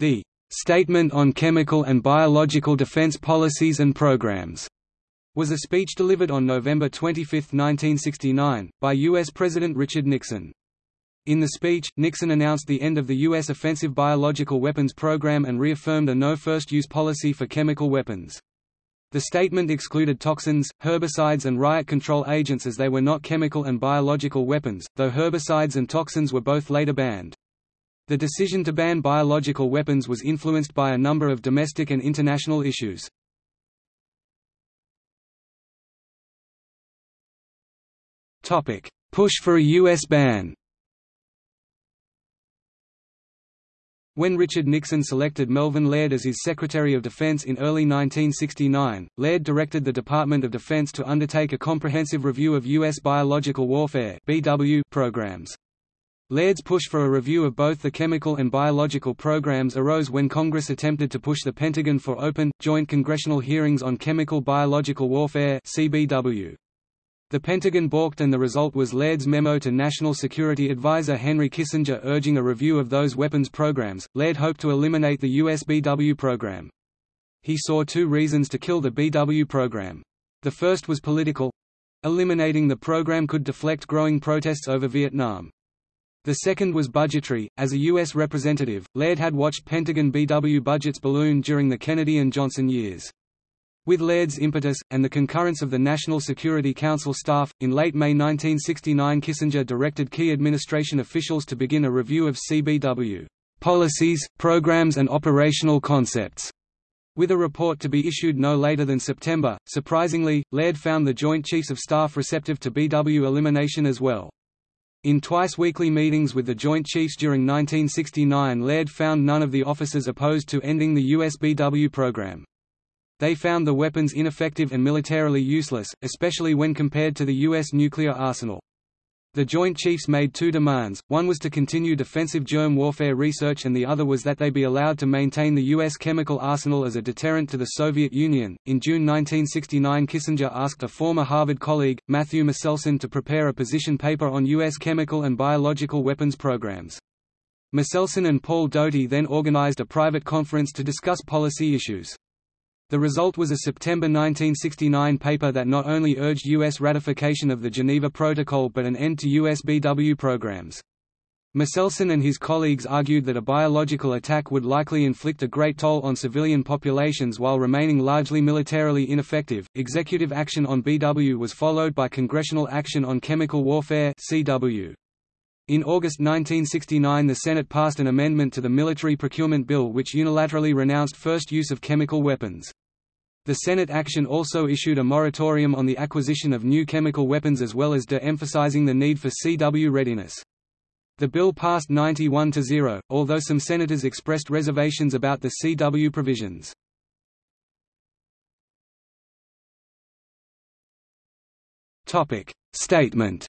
The "'Statement on Chemical and Biological Defense Policies and Programs' was a speech delivered on November 25, 1969, by U.S. President Richard Nixon. In the speech, Nixon announced the end of the U.S. offensive biological weapons program and reaffirmed a no-first-use policy for chemical weapons. The statement excluded toxins, herbicides and riot control agents as they were not chemical and biological weapons, though herbicides and toxins were both later banned. The decision to ban biological weapons was influenced by a number of domestic and international issues. Push for a U.S. ban When Richard Nixon selected Melvin Laird as his Secretary of Defense in early 1969, Laird directed the Department of Defense to undertake a comprehensive review of U.S. biological warfare programs. Laird's push for a review of both the chemical and biological programs arose when Congress attempted to push the Pentagon for open, joint congressional hearings on chemical biological warfare CBW. The Pentagon balked and the result was Laird's memo to National Security Advisor Henry Kissinger urging a review of those weapons programs. Laird hoped to eliminate the USBW program. He saw two reasons to kill the BW program. The first was political. Eliminating the program could deflect growing protests over Vietnam. The second was budgetary. As a U.S. representative, Laird had watched Pentagon BW budgets balloon during the Kennedy and Johnson years. With Laird's impetus, and the concurrence of the National Security Council staff, in late May 1969 Kissinger directed key administration officials to begin a review of CBW policies, programs and operational concepts. With a report to be issued no later than September, surprisingly, Laird found the Joint Chiefs of Staff receptive to BW elimination as well. In twice-weekly meetings with the Joint Chiefs during 1969 Laird found none of the officers opposed to ending the USBW program. They found the weapons ineffective and militarily useless, especially when compared to the U.S. nuclear arsenal. The Joint Chiefs made two demands, one was to continue defensive germ warfare research and the other was that they be allowed to maintain the U.S. chemical arsenal as a deterrent to the Soviet Union. In June 1969 Kissinger asked a former Harvard colleague, Matthew Meselson to prepare a position paper on U.S. chemical and biological weapons programs. Meselson and Paul Doty then organized a private conference to discuss policy issues. The result was a September 1969 paper that not only urged U.S. ratification of the Geneva Protocol but an end to U.S. BW programs. Meselson and his colleagues argued that a biological attack would likely inflict a great toll on civilian populations while remaining largely militarily ineffective. Executive action on BW was followed by congressional action on chemical warfare (CW). In August 1969 the Senate passed an amendment to the Military Procurement Bill which unilaterally renounced first use of chemical weapons. The Senate action also issued a moratorium on the acquisition of new chemical weapons as well as de-emphasizing the need for CW readiness. The bill passed 91 to 0, although some senators expressed reservations about the CW provisions. Topic: Statement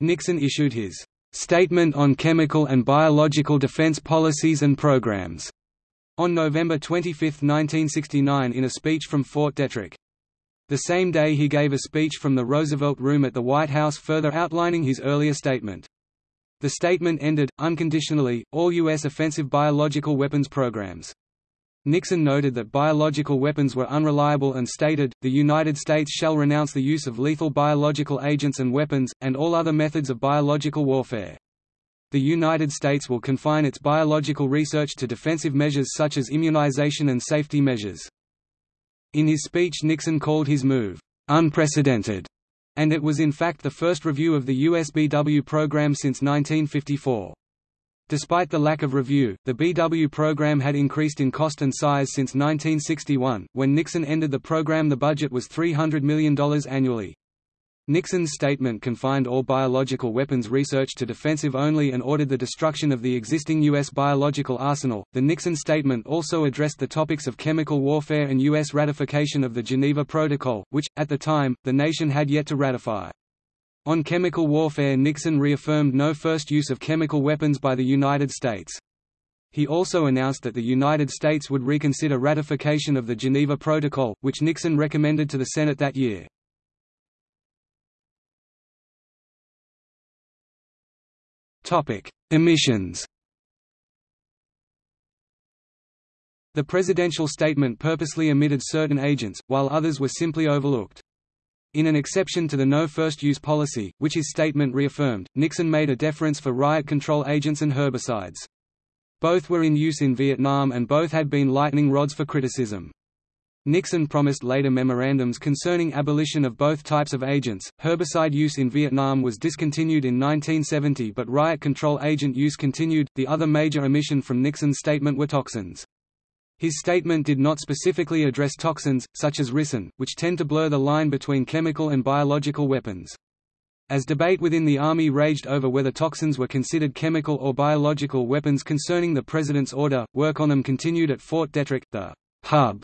Nixon issued his "...statement on chemical and biological defense policies and programs." On November 25, 1969 in a speech from Fort Detrick. The same day he gave a speech from the Roosevelt Room at the White House further outlining his earlier statement. The statement ended, unconditionally, all U.S. offensive biological weapons programs. Nixon noted that biological weapons were unreliable and stated, the United States shall renounce the use of lethal biological agents and weapons, and all other methods of biological warfare. The United States will confine its biological research to defensive measures such as immunization and safety measures. In his speech Nixon called his move, "...unprecedented", and it was in fact the first review of the USBW program since 1954. Despite the lack of review, the BW program had increased in cost and size since 1961. When Nixon ended the program, the budget was $300 million annually. Nixon's statement confined all biological weapons research to defensive only and ordered the destruction of the existing U.S. biological arsenal. The Nixon statement also addressed the topics of chemical warfare and U.S. ratification of the Geneva Protocol, which, at the time, the nation had yet to ratify. On chemical warfare Nixon reaffirmed no first use of chemical weapons by the United States. He also announced that the United States would reconsider ratification of the Geneva Protocol, which Nixon recommended to the Senate that year. Emissions The presidential statement purposely omitted certain agents, while others were simply overlooked. In an exception to the no first-use policy, which his statement reaffirmed, Nixon made a deference for riot control agents and herbicides. Both were in use in Vietnam and both had been lightning rods for criticism. Nixon promised later memorandums concerning abolition of both types of agents. Herbicide use in Vietnam was discontinued in 1970, but riot control agent use continued. The other major omission from Nixon's statement were toxins. His statement did not specifically address toxins, such as ricin, which tend to blur the line between chemical and biological weapons. As debate within the Army raged over whether toxins were considered chemical or biological weapons concerning the President's order, work on them continued at Fort Detrick, the hub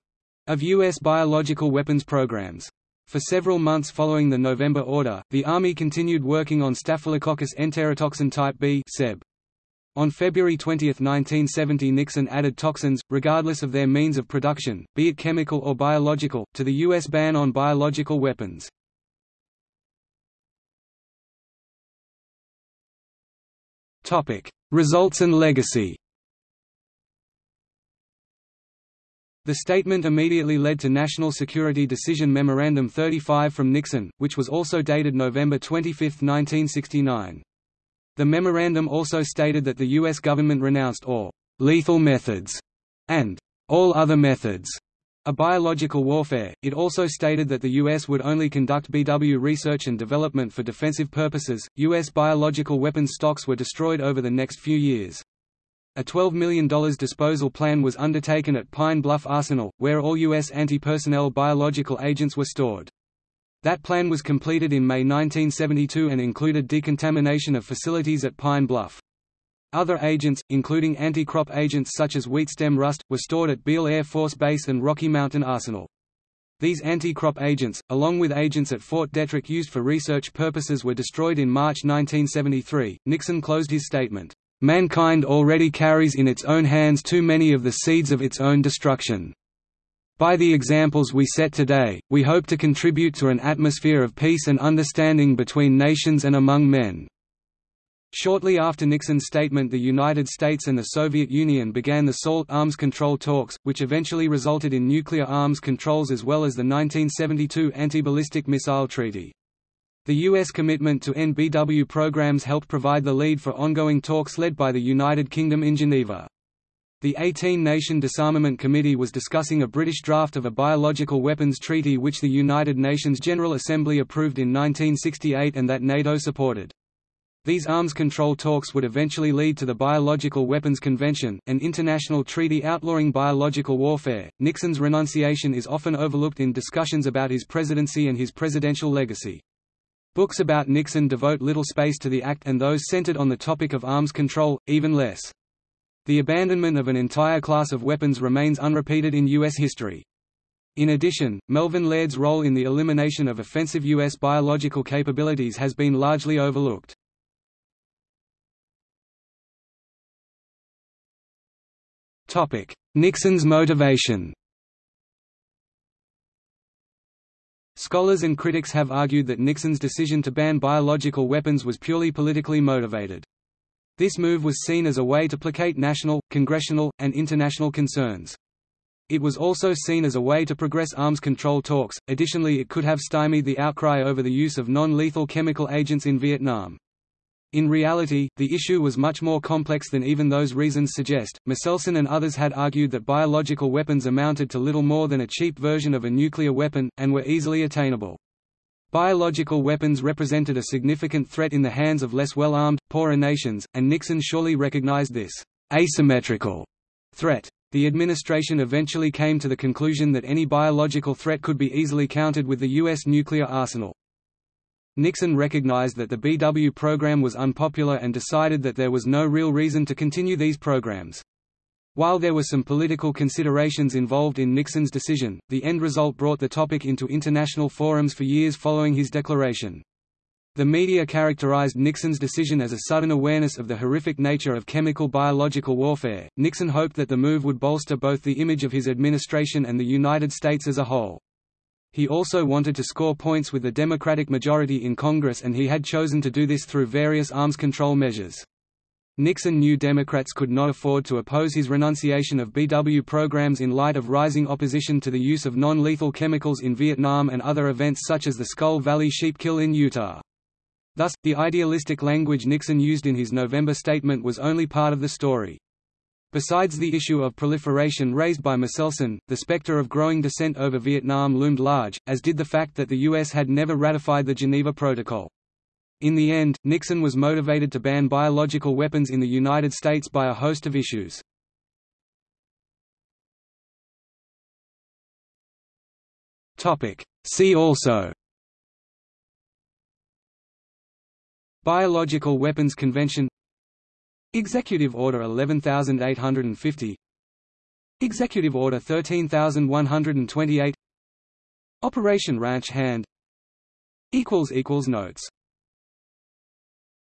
of U.S. biological weapons programs. For several months following the November order, the Army continued working on Staphylococcus enterotoxin type B SEB. On February 20, 1970 Nixon added toxins, regardless of their means of production, be it chemical or biological, to the U.S. ban on biological weapons. Results and legacy The statement immediately led to National Security Decision Memorandum 35 from Nixon, which was also dated November 25, 1969. The memorandum also stated that the U.S. government renounced all «lethal methods» and «all other methods» of biological warfare. It also stated that the U.S. would only conduct BW research and development for defensive purposes. U.S. biological weapons stocks were destroyed over the next few years. A $12 million disposal plan was undertaken at Pine Bluff Arsenal, where all U.S. anti-personnel biological agents were stored. That plan was completed in May 1972 and included decontamination of facilities at Pine Bluff. Other agents, including anti-crop agents such as wheat stem rust, were stored at Beale Air Force Base and Rocky Mountain Arsenal. These anti-crop agents, along with agents at Fort Detrick used for research purposes were destroyed in March 1973. Nixon closed his statement, "...mankind already carries in its own hands too many of the seeds of its own destruction." By the examples we set today, we hope to contribute to an atmosphere of peace and understanding between nations and among men." Shortly after Nixon's statement the United States and the Soviet Union began the SALT arms control talks, which eventually resulted in nuclear arms controls as well as the 1972 Anti-Ballistic Missile Treaty. The U.S. commitment to NBW programs helped provide the lead for ongoing talks led by the United Kingdom in Geneva. The 18-nation Disarmament Committee was discussing a British draft of a biological weapons treaty which the United Nations General Assembly approved in 1968 and that NATO supported. These arms control talks would eventually lead to the Biological Weapons Convention, an international treaty outlawing biological warfare. Nixon's renunciation is often overlooked in discussions about his presidency and his presidential legacy. Books about Nixon devote little space to the act and those centered on the topic of arms control, even less. The abandonment of an entire class of weapons remains unrepeated in U.S. history. In addition, Melvin Laird's role in the elimination of offensive U.S. biological capabilities has been largely overlooked. Nixon's motivation Scholars and critics have argued that Nixon's decision to ban biological weapons was purely politically motivated. This move was seen as a way to placate national, congressional, and international concerns. It was also seen as a way to progress arms control talks, additionally it could have stymied the outcry over the use of non-lethal chemical agents in Vietnam. In reality, the issue was much more complex than even those reasons suggest. Meselson and others had argued that biological weapons amounted to little more than a cheap version of a nuclear weapon, and were easily attainable. Biological weapons represented a significant threat in the hands of less well-armed, poorer nations, and Nixon surely recognized this asymmetrical threat. The administration eventually came to the conclusion that any biological threat could be easily countered with the U.S. nuclear arsenal. Nixon recognized that the BW program was unpopular and decided that there was no real reason to continue these programs. While there were some political considerations involved in Nixon's decision, the end result brought the topic into international forums for years following his declaration. The media characterized Nixon's decision as a sudden awareness of the horrific nature of chemical biological warfare. Nixon hoped that the move would bolster both the image of his administration and the United States as a whole. He also wanted to score points with the Democratic majority in Congress and he had chosen to do this through various arms control measures. Nixon knew Democrats could not afford to oppose his renunciation of BW programs in light of rising opposition to the use of non-lethal chemicals in Vietnam and other events such as the Skull Valley sheep kill in Utah. Thus, the idealistic language Nixon used in his November statement was only part of the story. Besides the issue of proliferation raised by Meselson, the specter of growing dissent over Vietnam loomed large, as did the fact that the U.S. had never ratified the Geneva Protocol. In the end, Nixon was motivated to ban biological weapons in the United States by a host of issues. See also Biological Weapons Convention Executive Order 11850 Executive Order 13128 Operation Ranch Hand. Notes